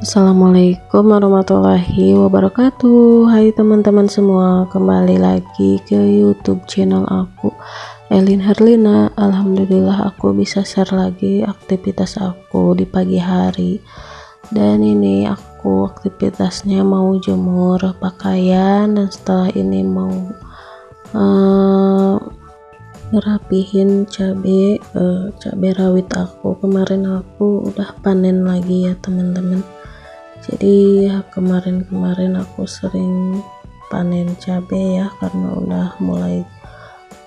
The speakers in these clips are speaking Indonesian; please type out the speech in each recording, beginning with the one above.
Assalamualaikum warahmatullahi wabarakatuh. Hai teman-teman semua Kembali lagi ke youtube channel aku Elin Herlina Alhamdulillah aku bisa share lagi aktivitas aku di pagi hari. Dan ini aku aktivitasnya mau jemur pakaian Dan setelah ini mau uh, ngerapihin cabai uh, cabai rawit aku. Kemarin aku udah panen lagi ya teman-teman jadi kemarin-kemarin aku sering panen cabai ya karena udah mulai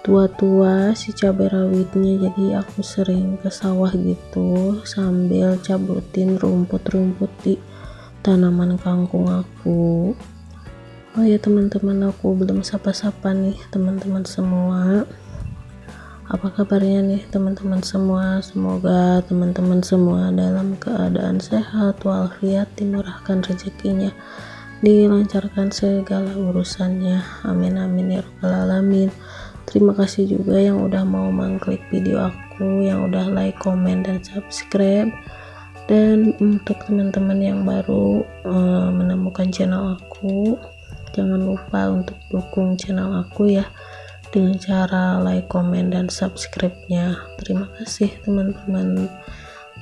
tua-tua si cabai rawitnya. Jadi aku sering ke sawah gitu sambil cabutin rumput-rumput di tanaman kangkung aku. Oh ya teman-teman aku belum sapa-sapa nih teman-teman semua apa kabarnya nih teman-teman semua? Semoga teman-teman semua dalam keadaan sehat walafiat dimurahkan rezekinya dilancarkan segala urusannya. Amin amin ya rabbal alamin. Terima kasih juga yang udah mau mengklik video aku yang udah like comment dan subscribe. Dan untuk teman-teman yang baru uh, menemukan channel aku jangan lupa untuk dukung channel aku ya dengan cara like, comment, dan subscribe-nya. Terima kasih teman-teman.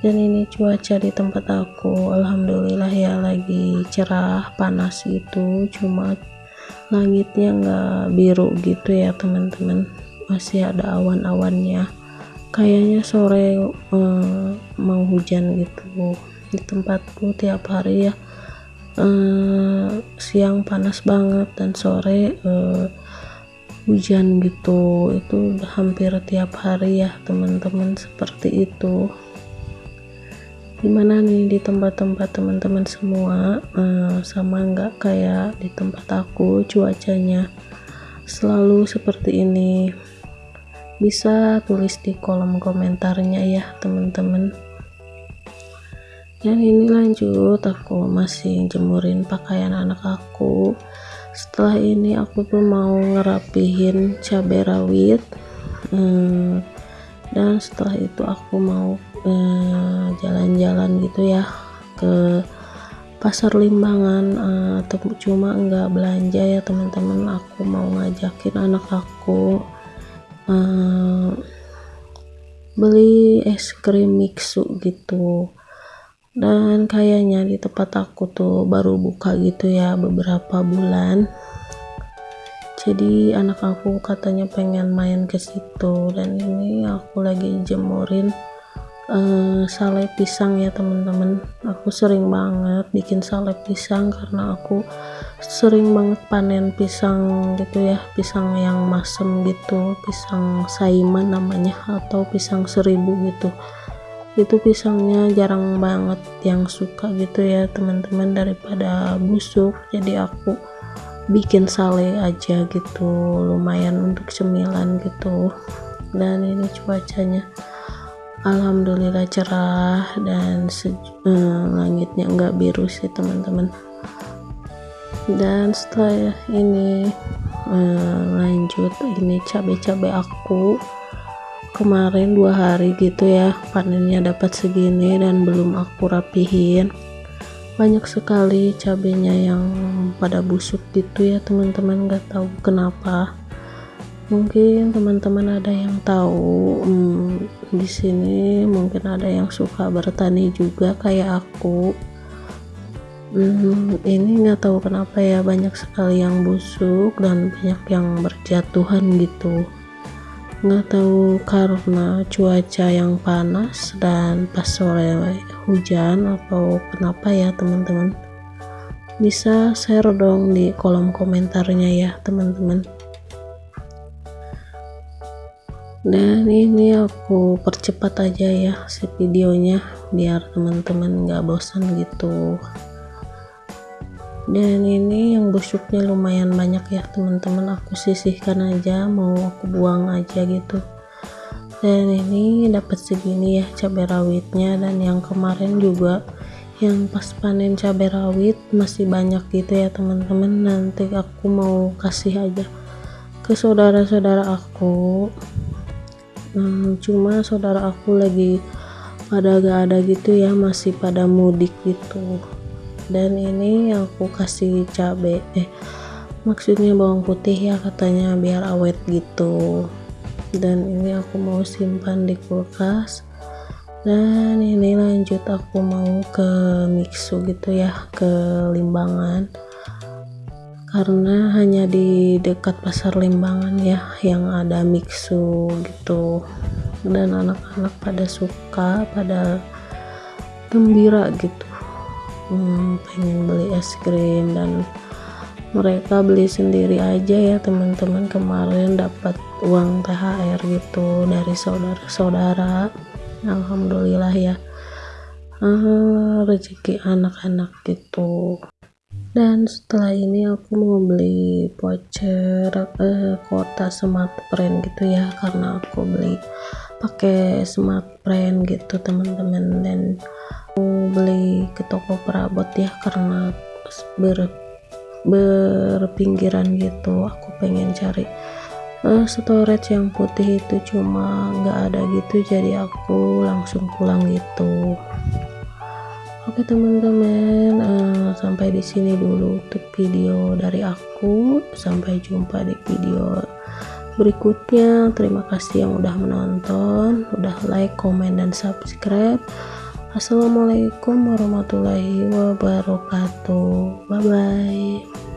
Dan ini cuaca di tempat aku, alhamdulillah ya lagi cerah, panas gitu. Cuma langitnya nggak biru gitu ya teman-teman. Masih ada awan-awannya. Kayaknya sore eh, mau hujan gitu. Di tempatku tiap hari ya eh, siang panas banget dan sore eh, hujan gitu. Itu hampir tiap hari ya teman-teman seperti itu. Gimana nih di tempat-tempat teman-teman semua? Uh, sama nggak kayak di tempat aku? Cuacanya selalu seperti ini. Bisa tulis di kolom komentarnya ya teman-teman. Dan ini lanjut aku masih jemurin pakaian anak aku setelah ini aku tuh mau ngerapihin cabai rawit hmm, dan setelah itu aku mau eh, jalan-jalan eh, gitu ya ke pasar limbangan eh, atau cuma enggak belanja ya teman-teman. Aku mau ngajakin anak aku beli es krim mixu gitu dan kayaknya di tempat aku tuh baru buka gitu ya beberapa bulan. Jadi anak aku katanya pengen main ke situ. Dan ini aku lagi jemurin uh, sale pisang ya teman-teman aku sering banget bikin sale pisang karena aku sering banget panen pisang gitu ya. Pisang yang masem gitu pisang saiman namanya atau pisang seribu gitu itu pisangnya jarang banget yang suka gitu ya teman-teman daripada busuk. Jadi aku bikin sale aja gitu lumayan untuk cemilan gitu. Dan ini cuacanya alhamdulillah cerah dan eh, langitnya enggak biru sih teman-teman. Dan setelah ini eh, lanjut ini cabai-cabai aku kemarin dua hari gitu ya panennya dapat segini dan belum aku rapihin. Banyak sekali cabenya yang pada busuk gitu ya teman-teman gak tahu kenapa. Mungkin teman-teman ada yang tahu hmm, di sini mungkin ada yang suka bertani juga kayak aku. Hmm, ini nggak tahu kenapa ya banyak sekali yang busuk dan banyak yang berjatuhan gitu nggak tahu karena cuaca yang panas dan pas sore hujan atau kenapa ya teman-teman. Bisa share dong di kolom komentarnya ya teman-teman. Dan ini aku percepat aja ya si videonya biar teman-teman nggak bosan gitu dan ini yang busuknya lumayan banyak ya teman-teman. Aku sisihkan aja mau aku buang aja gitu. Dan ini dapat segini ya cabai rawitnya. Dan yang kemarin juga yang pas panen cabai rawit masih banyak gitu ya teman-teman. Nanti aku mau kasih aja ke saudara-saudara aku. Hmm, cuma saudara aku lagi pada gak ada gitu ya masih pada mudik gitu dan ini aku kasih cabai eh maksudnya bawang putih ya katanya biar awet gitu. Dan ini aku mau simpan di kulkas. Dan ini lanjut aku mau ke mixu gitu ya ke limbangan. Karena hanya di dekat pasar limbangan ya yang ada mixu gitu. Dan anak-anak pada suka pada gembira gitu pengen beli es krim dan mereka beli sendiri aja ya teman-teman. Kemarin dapat uang THR gitu dari saudara-saudara. Alhamdulillah ya. Uh, rezeki anak-anak gitu. Dan setelah ini aku mau beli voucher uh, kota smart brand gitu ya karena aku beli pakai smart brand gitu teman-teman. Dan beli ke toko perabot ya karena ber berpinggiran gitu aku pengen cari uh, storage yang putih itu cuma nggak ada gitu jadi aku langsung pulang gitu. Oke teman-teman uh, sampai di sini dulu untuk video dari aku. Sampai jumpa di video berikutnya. Terima kasih yang udah menonton udah like comment dan subscribe Assalamualaikum warahmatullahi wabarakatuh. Bye bye.